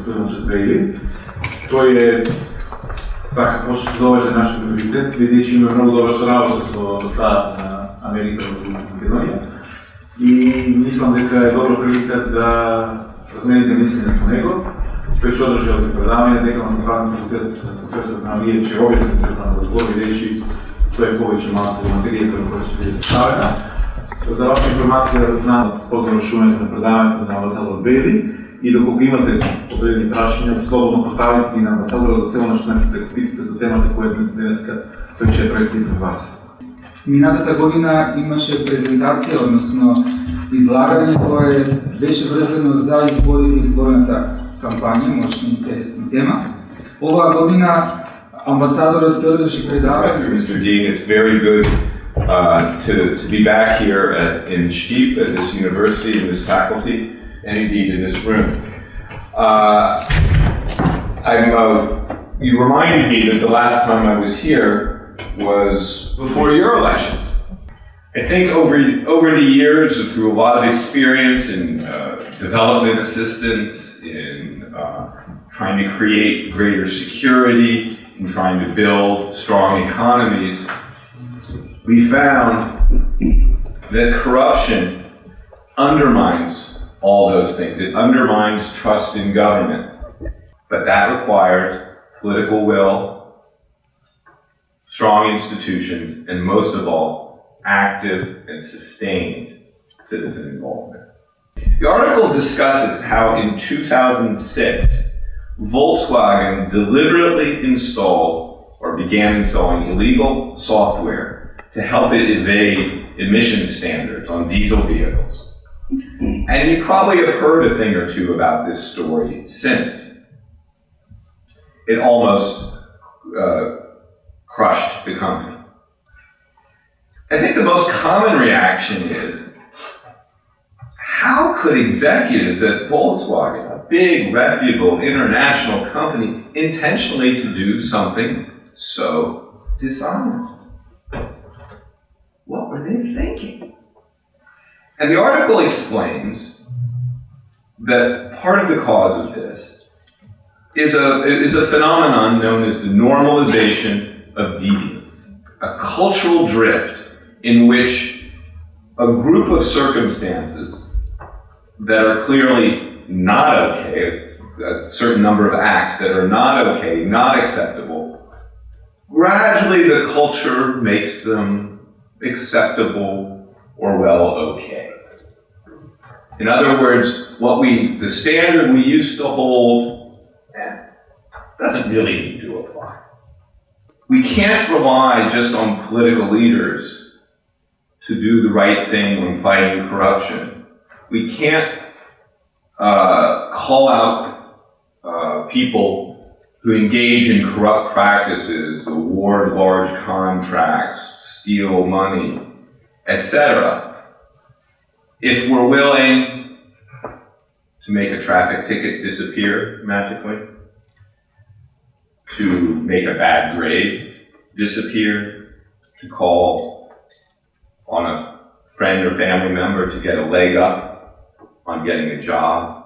господин Шатвейли. Тој е така како што доведе нашиот приоритет, бидејќи има многу добра соработа со Сад на Америка во Македонија. И мислам дека е добро прилика да размените мислење со него. Тој што одржи овие предавања, дека на правен факултет професор на Вије Чеовије се да разговори, бидејќи тој е повеќе малку материја која ќе биде ставена. За ваша информација, знам по завршувањето на предавањето на амбасадор Бели И доколку имате одредени прашања, слободно поставите ги на амбасадора за цело што можете да го питате за темата која денеска тој ќе представи пред вас. Минатата година имаше презентација, односно излагање кое беше врзано за изборите и изборната кампања, може интересна тема. Оваа година амбасадорот ќе одржи предавање. Mr. Dean, it's very good uh, to, to be back here at, in Stip at this university, in this faculty, and indeed in this room. Uh, I'm, uh, you reminded me that the last time I was here was before your elections. I think over, over the years, through a lot of experience in uh, development assistance, in uh, trying to create greater security, in trying to build strong economies, we found that corruption undermines all those things. It undermines trust in government. But that requires political will, strong institutions, and most of all, active and sustained citizen involvement. The article discusses how in 2006, Volkswagen deliberately installed or began installing illegal software to help it evade emission standards on diesel vehicles. And you probably have heard a thing or two about this story since. It almost uh, crushed the company. I think the most common reaction is how could executives at Volkswagen, a big, reputable international company, intentionally to do something so dishonest? What were they thinking? And the article explains that part of the cause of this is a, is a phenomenon known as the normalization of deviance, a cultural drift in which a group of circumstances that are clearly not okay, a certain number of acts that are not okay, not acceptable, gradually the culture makes them acceptable or well okay. In other words, what we, the standard we used to hold eh, doesn't really need to apply. We can't rely just on political leaders to do the right thing when fighting corruption. We can't uh, call out uh, people who engage in corrupt practices, award large contracts, steal money, etc. If we're willing to make a traffic ticket disappear magically, to make a bad grade disappear, to call on a friend or family member to get a leg up on getting a job,